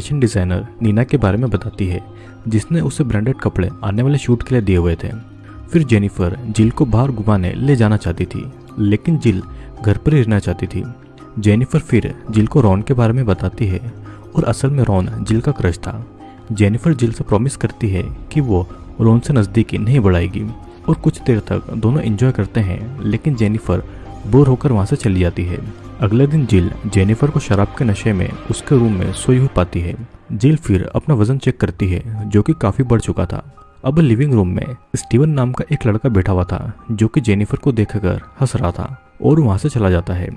Fashion designer Neena के बारे में बताती है, जिसने उसे ब्रांडेड कपड़े आने वाले शूट के लिए दिए हुए थे। फिर जेनिफर जिल को बाहर घुमाने ले जाना चाहती थी, लेकिन जिल घर पर ही रहना चाहती थी। जेनिफर फिर जिल को रॉन के बारे में बताती है, और असल में रॉन जिल का क्रश था। जेनिफर जिल से प्रॉमिस करती है कि वो रॉन से नज़दीकी नहीं बढ़ाएगी, और कुछ देर तक दोनों एंजॉय करते हैं, लेकिन जेनिफर बोर होकर वहाँ से चली जाती है। अगले दिन जिल जेनिफर को शराब के नशे में उसके रूम में सोई हुई पाती है। जिल फिर अपना वज़न चेक करती है, जो कि काफ़ी बढ़ चुका था। अब लिविंग रूम में स्टीवन नाम का एक लड़का बैठा हुआ था, जो कि जेनिफर को देखकर हंस रहा था और वहाँ से चला जाता है।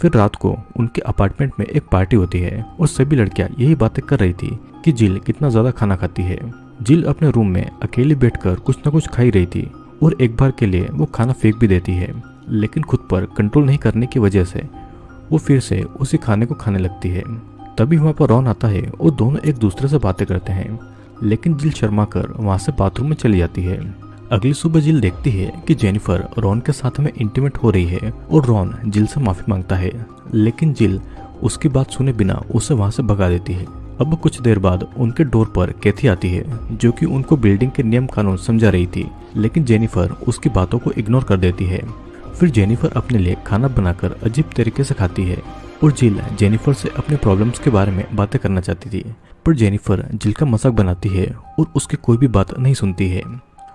फिर रात को उनके अपार्टमेंट में एक पार्टी होती है और सभी लड़कियाँ यही बातें कर रही थी कि जिल कितना ज़्यादा खाना खाती है। जिल अपने रूम में अकेली बैठकर कुछ न कुछ खाई रही थी और एक बार के लिए वो खाना फेंक भी देती है, लेकिन खुद पर कंट्रोल नहीं करने की वजह से वो फिर से उसी खाने को खाने लगती है। तभी वहाँ पर रॉन आता है और दोनों एक दूसरे से बातें करते हैं। लेकिन जिल शर्मा कर वहाँ से बाथरूम में चली जाती है। अगली सुबह जिल देखती है कि जेनिफर रॉन के साथ में इंटीमेट हो रही है और रॉन जिल से माफ़ी माँगता है। लेकिन जिल उसकी बात सुने बिना उसे वहाँ से भगा देती है। अब कुछ देर बाद उनके डोर पर कैथी आती है, जो कि उनको बिल्डिंग के नियम कानून समझा रही थी। लेकिन जेनिफर उसकी बातों को इग्नोर कर देती है। फिर जेनिफर अपने लिए खाना बनाकर अजीब तरीके से खाती है और जिल जेनिफर से अपने प्रॉब्लम्स के बारे में बातें करना चाहती थी। पर जेनिफर जिल का मज़ाक बनाती है और उसकी कोई भी बात नहीं सुनती है।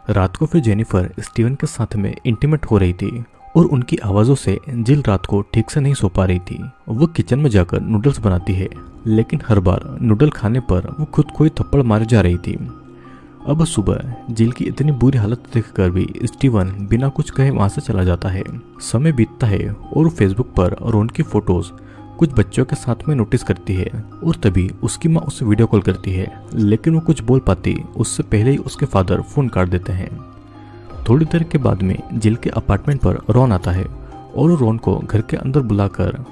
रात को फिर जेनिफर स्टीवन के साथ में इंटीमेट हो रही थी और उनकी आवाज़ों से जिल रात को ठीक से नहीं सो पा रही थी। वो किचन में जाकर नूडल्स बनाती है, लेकिन हर बार नूडल खाने पर वो खुद को ही थप्पड़ मारे जा रही थी। अब सुबह, जिल की इतनी बुरी हालत देखकर भी स्टीवन बिना कुछ कहे वहाँ से चला जाता है। समय बीतता है और फेसबुक पर रोन की फ़ोटोज़ कुछ बच्चों के साथ में नोटिस करती है और तभी उसकी माँ उससे वीडियो कॉल करती है, लेकिन वो कुछ बोल पाती, उससे पहले ही उसके फादर फ़ोन काट देते हैं। थोड़ी देर के बाद में जिल के अपार्टमेंट पर रोन आता है और रोन को घर के अंदर बुलाकर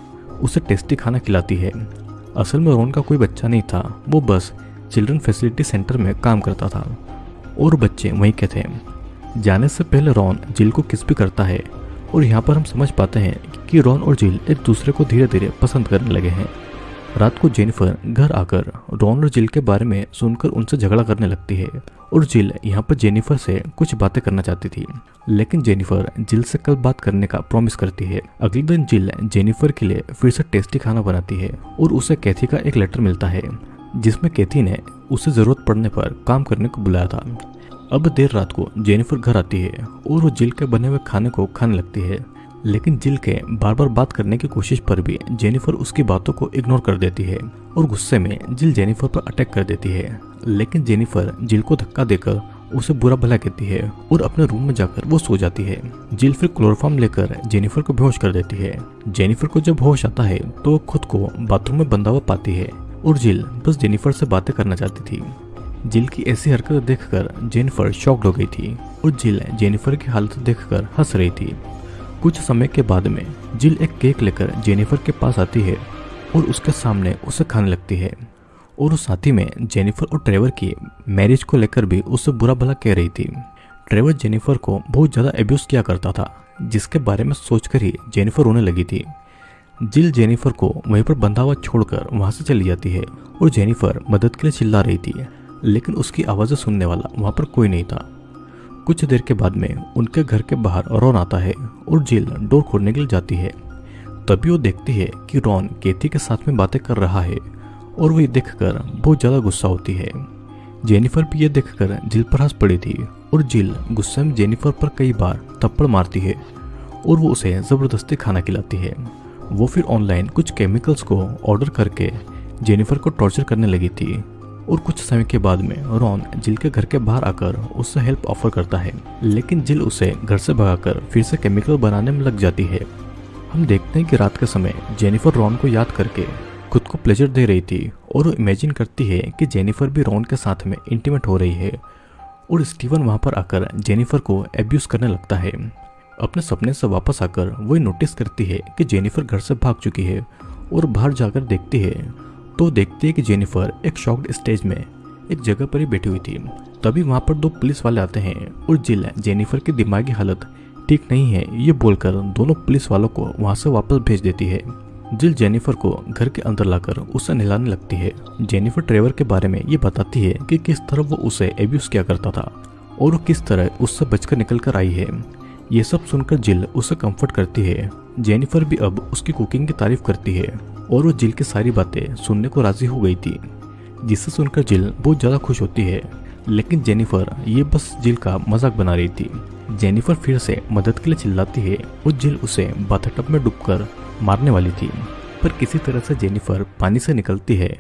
उसे टेस्टी खाना खिलाती है। असल में रोन का कोई बच्चा नहीं था, वो बस चिल्ड्रन फैसिलिटी सेंटर में काम करता था। और बच्चे वहीं के थे। जाने से पहले रॉन जिल को किस भी करता है, और यहाँ पर हम समझ पाते हैं कि रॉन और जिल एक दूसरे को धीरे धीरे पसंद करने लगे हैं। रात को जेनिफर घर आकर रॉन और जिल के बारे में सुनकर उनसे झगड़ा करने लगती है, और जिल यहाँ पर जेनिफर से कुछ बातें करना चाहती थी। लेकिन जेनिफर जिल से कल बात करने का प्रॉमिस करती है। अगले दिन जिल जेनिफर के लिए फिर से टेस्टी खाना बनाती है, और उसे कैथी का एक लेटर मिलता है। जिसमें कैथी ने उसे ज़रूरत पड़ने पर काम करने को बुलाया था। अब देर रात को जेनिफर घर आती है और वो जिल के बने हुए खाने को खाने लगती है। लेकिन जिल के बार बार बात करने की कोशिश पर भी जेनिफर उसकी बातों को इग्नोर कर देती है और गुस्से में जिल जेनिफर पर अटैक कर देती है। लेकिन जेनिफर जिल को धक्का देकर उसे बुरा भला कहती है और अपने रूम में जाकर वो सो जाती है। जिल फिर क्लोरोफॉर्म लेकर जेनिफर को बेहोश कर देती है। जेनिफर को जब होश आता है तो खुद को बाथरूम में बंधा हुआ पाती है। और जिल बस जेनिफर से बातें करना चाहती थी। जिल की ऐसी हरकत देखकर जेनिफर शॉक्ड हो गई थी और जिल जेनिफर की हालत देखकर हंस रही थी। कुछ समय के बाद में जिल एक केक लेकर जेनिफर के पास आती है और उसके सामने उसे खाने लगती है। और उस साथी में जेनिफर और ट्रेवर की मैरिज को लेकर भी उससे बुरा भला कह रही थी। ट्रेवर जेनिफर को बहुत ज़्यादा एब्यूज किया करता था, जिसके बारे में सोचकर ही जेनिफर रोने लगी थी। जिल जेनिफर को वहीं पर बंधा हुआ छोड़कर वहाँ से चली जाती है और जेनिफर मदद के लिए चिल्ला रही थी, लेकिन उसकी आवाज़ें सुनने वाला वहाँ पर कोई नहीं था। कुछ देर के बाद में उनके घर के बाहर रॉन आता है और जिल डोर खोलने के लिए जाती है। तभी वो देखती है कि रॉन केथी के साथ में बातें कर रहा है और वो ये देखकर बहुत ज़्यादा गुस्सा होती है। जेनिफर भी ये देखकर जिल पर हंस पड़ी थी और जिल गुस्से में जेनिफर पर कई बार थप्पड़ मारती है और वो उसे ज़बरदस्ती खाना खिलाती है। वो फिर ऑनलाइन कुछ केमिकल्स को ऑर्डर करके जेनिफर को टॉर्चर करने लगी थी और कुछ समय के बाद में रॉन जिल के घर के बाहर आकर उससे हेल्प ऑफ़र करता है। लेकिन जिल उसे घर से भगाकर फिर से केमिकल बनाने में लग जाती है। हम देखते हैं कि रात के समय जेनिफर रॉन को याद करके खुद को प्लेजर दे रही थी और वो इमेजिन करती है कि जेनिफर भी रॉन के साथ में इंटीमेट हो रही है और स्टीवन वहाँ पर आकर जेनिफर को एब्यूज करने लगता है। अपने सपने से वापस आकर वो नोटिस करती है कि जेनिफर घर से भाग चुकी है और बाहर जाकर देखती है। तो देखती है कि जेनिफर एक शॉक्ड स्टेज में एक जगह पर ही बैठी हुई थी। तभी वहाँ पर दो पुलिस वाले आते हैं और जिल जेनिफर की दिमागी हालत ठीक नहीं है, ये बोलकर दोनों पुलिस वालों को वहाँ से वापस भेज देती है। जिल जेनिफर को घर के अंदर लाकर उसे नहलाने लगती है। जेनिफर ट्रेवर के बारे में ये बताती है कि किस तरह वो उसे एब्यूज किया करता था और वो किस तरह उससे बचकर निकल कर आई है। ये सब सुनकर जिल उसे कंफर्ट करती है। जेनिफर भी अब उसकी कुकिंग की तारीफ़ करती है और वो जिल की सारी बातें सुनने को राज़ी हो गई थी, जिसे सुनकर जिल बहुत ज़्यादा खुश होती है। लेकिन जेनिफर ये बस जिल का मज़ाक बना रही थी। जेनिफर फिर से मदद के लिए चिल्लाती है और जिल उसे बाथटब में डूबकर मारने वाली थी। पर किसी तरह से जेनिफर पानी से निकलती है।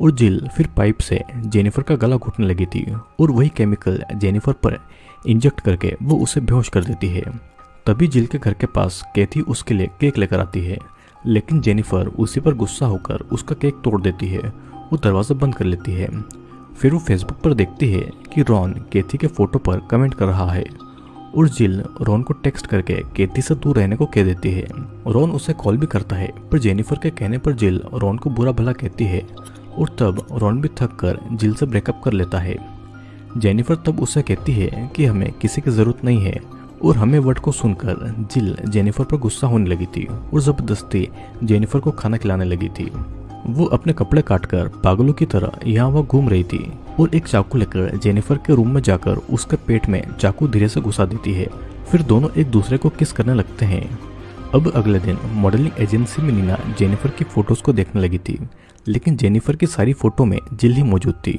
और जिल फिर पाइप से जेनिफर का गला घुटने लगी थी और वही केमिकल जेनिफर पर इंजेक्ट करके वो उसे बेहोश कर देती है। तभी जिल के घर के पास कैथी उसके लिए केक लेकर आती है, लेकिन जेनिफर उसी पर गुस्सा होकर उसका केक तोड़ देती है वो दरवाज़ा बंद कर लेती है। फिर वो फेसबुक पर देखती है कि रॉन केथी के फ़ोटो पर कमेंट कर रहा है और जिल रॉन को टेक्स्ट करके केती से दूर रहने को कह देती है। रॉन उसे कॉल भी करता है, पर जेनिफर के कहने पर जिल रॉन को बुरा भला कहती है। और तब रॉन भी थक कर जिल से ब्रेकअप कर लेता है। जेनिफर तब उसे कहती है कि हमें किसी की ज़रूरत नहीं है और हमें वर्ड को सुनकर जिल जेनिफर पर गुस्सा होने लगी थी और ज़बरदस्ती जेनिफर को खाना खिलाने लगी थी। वो अपने कपड़े काटकर पागलों की तरह यहाँ वह घूम रही थी और एक चाकू लेकर जेनिफर के रूम में जाकर उसके पेट में चाकू धीरे से घुसा देती है। फिर दोनों एक दूसरे को किस करने लगते हैं? अब अगले दिन मॉडलिंग एजेंसी में नीना जेनिफर की फ़ोटोज़ को देखने लगी थी, लेकिन जेनिफर की सारी फ़ोटो में जिल ही मौजूद थी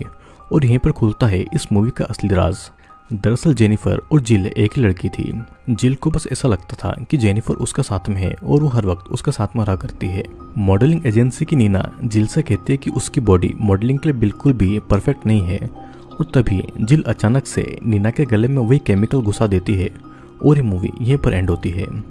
और यहीं पर खुलता है इस मूवी का असली राज। दरअसल जेनिफर और जिल एक ही लड़की थी। जिल को बस ऐसा लगता था कि जेनिफर उसका साथ में है और वो हर वक्त उसका साथ में रहा करती है। मॉडलिंग एजेंसी की नीना जिल से कहती है कि उसकी बॉडी मॉडलिंग के लिए बिल्कुल भी परफेक्ट नहीं है और तभी जिल अचानक से नीना के गले में वही केमिकल घुसा देती है और ये मूवी यहीं पर एंड होती है।